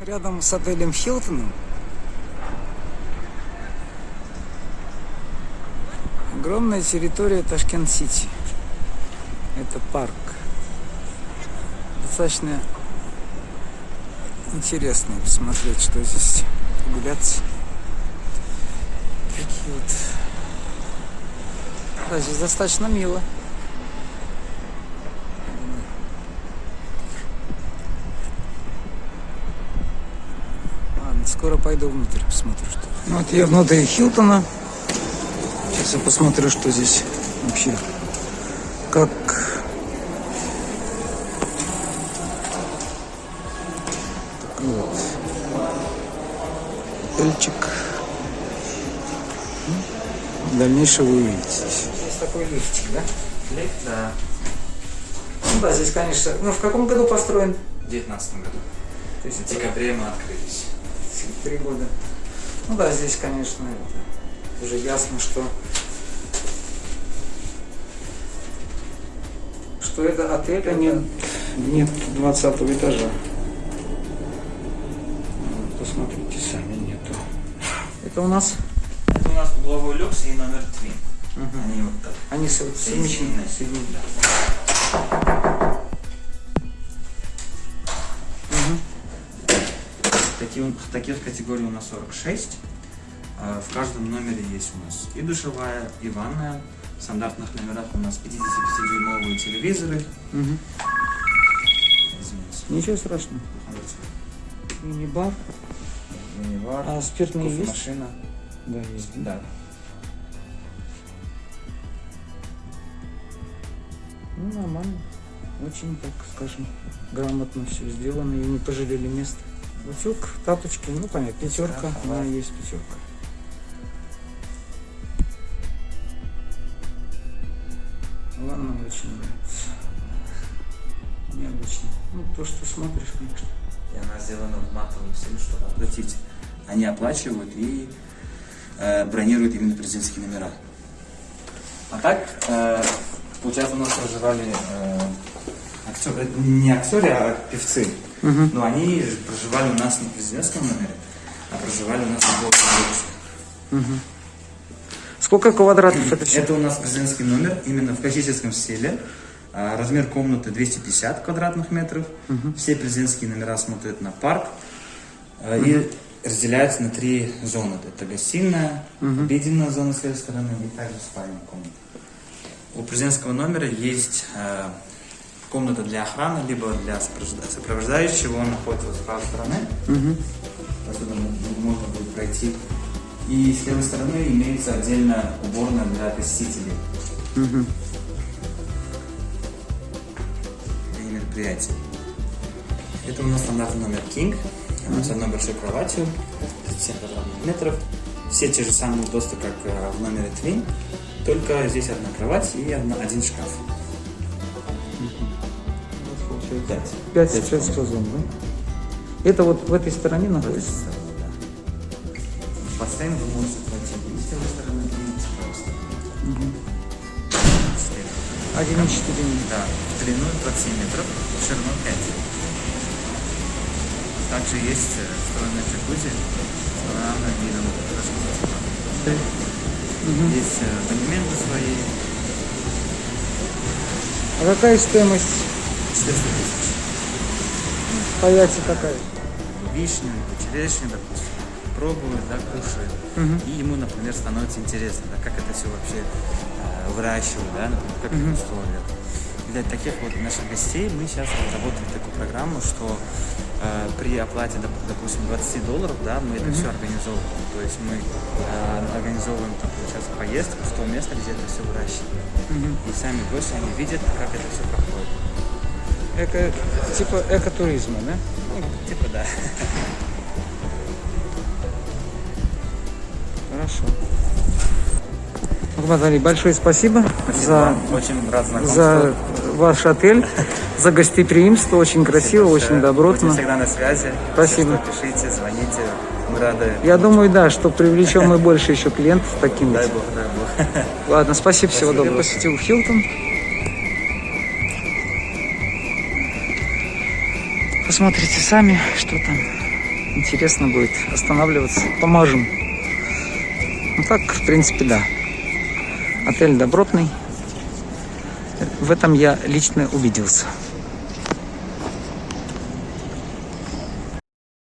Рядом с отелем Хилтоном огромная территория Ташкент-Сити. Это парк. Достаточно интересно посмотреть, что здесь погуляться. Такие вот. Здесь достаточно мило. Ладно, скоро пойду внутрь, посмотрю, что. Ну, вот я внутри Хилтона. Сейчас я посмотрю, что здесь вообще. Как такой вот отельчик. Ну, Дальнейшее вы увидите здесь. Есть такой лифтик, да? Лифт, да. Ну да, здесь, конечно. Ну, в каком году построен? В 19 году. То есть В декабре мы открылись. Три года. Ну да, здесь, конечно, это уже ясно, что что это отель, а нет, нет 20 этажа. Посмотрите сами, нету. Это у нас Это у нас угловой люкс и номер твин. Они вот так. они со- совмещены. Соединены. соединены. Да. Такие, таких категорий у нас 46. А, В каждом номере есть у нас и душевая, и ванная. В стандартных номерах у нас 55-дюймовые телевизоры. Извините. Ничего страшного. Мини-бар. Мини-бар, А спиртные есть? кофемашина. Да, есть. Да. Ну, нормально. Очень, так скажем, грамотно все сделано и не пожалели места. Утюг, тапочки, ну понятно, пятерка, Да, да, да. есть пятерка. Ладно, очень нравится. Необычно. Ну, то, что смотришь, конечно. И она сделана в матовом стиле, чтобы оплатить. Они оплачивают и э, бронируют именно президентские номера. А так, э, получается, у нас проживали э, актеры, не актеры, а певцы. Мгм. Но они проживали у нас не в президентском номере, а проживали у нас в Волге. Сколько квадратов это все? Это у нас президентский номер именно в классическом стиле. А, Размер комнаты 250 квадратных метров. Все президентские номера смотрят на парк. А, И разделяются на три зоны. Это гостиная, обеденная зона с этой стороны и также спальная комната. У президентского номера есть э, комната для охраны, либо для сопровожда- сопровождающего. Он находится с правой стороны. Отсюда можно будет пройти. И с левой стороны имеется отдельная уборная для посетителей. Для мероприятий. Это у нас стандартный номер King. С одной большой кроватью, 37 квадратных метров. Все те же самые удобства, как э, в номере Twin. Только здесь одна кровать и одна- один шкаф. Пять. Пять, Пять пять зон, да? Это вот в этой стороне находится? В бассейн вы можете пройти и с левой стороны, и с правой стороны. Слева. 1,4 метра. Да, в длину 27 метров, в ширину 5. Также есть э, встроенная джакузи с панорамным видом Ташкента. Есть э, абонементы свои, А какая стоимость 400 тысяч. по яйце какая? Вишню, черешню, допустим, пробует, да, кушает. И ему, например, становится интересно, да, как это все вообще э, выращивают, да, например, как их условия. Для таких вот наших гостей мы сейчас разработали такую программу, что э, при оплате, доп- допустим, 20 долларов, да, мы это все организовываем. То есть мы э, организовываем там, получается, поездку в то место, где это все выращивают. И сами гости, они видят, как это все проходит. Эко, типа экотуризма, да? Ну, типа, да. Хорошо. Али, большое спасибо, за, Очень рад за ваш отель, за гостеприимство. Очень красиво, очень Будем добротно. всегда на связи. Спасибо. Что, пишите, звоните. Мы рады. Я думаю, да, что привлечем мы больше еще клиентов таким Дай бог, дай бог. Ладно, спасибо, всего Спасибо. доброго. Я посетил Хилтон. Посмотрите сами, что там. интересно будет останавливаться. Поможем. Ну так, в принципе, да. Отель добротный. В этом я лично убедился.